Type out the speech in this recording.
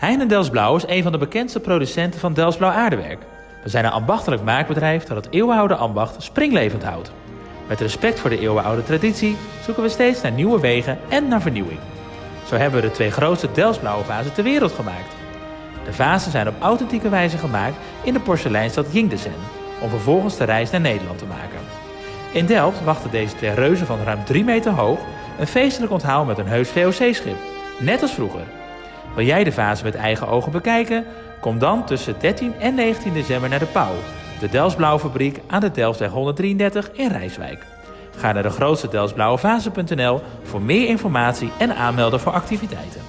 Heine Delsblauw is een van de bekendste producenten van Delsblauw aardewerk. We zijn een ambachtelijk maakbedrijf dat het eeuwenoude ambacht springlevend houdt. Met respect voor de eeuwenoude traditie zoeken we steeds naar nieuwe wegen en naar vernieuwing. Zo hebben we de twee grootste Delsblauwe vazen ter wereld gemaakt. De vazen zijn op authentieke wijze gemaakt in de porseleinstad Yingdesen, om vervolgens de reis naar Nederland te maken. In Delft wachten deze twee reuzen van ruim 3 meter hoog een feestelijk onthaal met een heus VOC-schip, net als vroeger. Wil jij de vazen met eigen ogen bekijken? Kom dan tussen 13 en 19 december naar de Pauw, de Delftsblauwe fabriek aan de Delftweg 133 in Rijswijk. Ga naar de grootste voor meer informatie en aanmelden voor activiteiten.